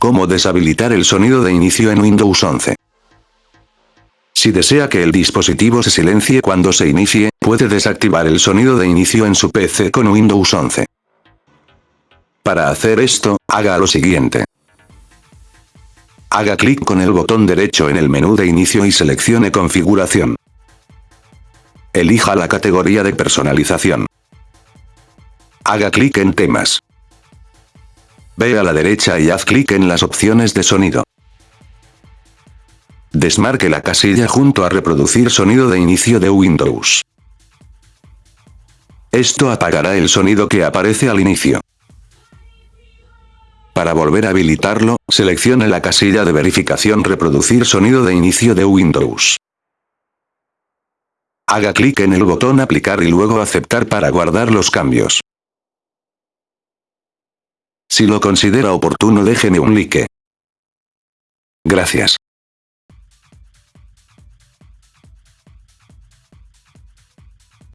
Cómo deshabilitar el sonido de inicio en Windows 11. Si desea que el dispositivo se silencie cuando se inicie, puede desactivar el sonido de inicio en su PC con Windows 11. Para hacer esto, haga lo siguiente. Haga clic con el botón derecho en el menú de inicio y seleccione configuración. Elija la categoría de personalización. Haga clic en temas. Ve a la derecha y haz clic en las opciones de sonido. Desmarque la casilla junto a reproducir sonido de inicio de Windows. Esto apagará el sonido que aparece al inicio. Para volver a habilitarlo, seleccione la casilla de verificación reproducir sonido de inicio de Windows. Haga clic en el botón aplicar y luego aceptar para guardar los cambios. Si lo considera oportuno déjeme un like. Gracias.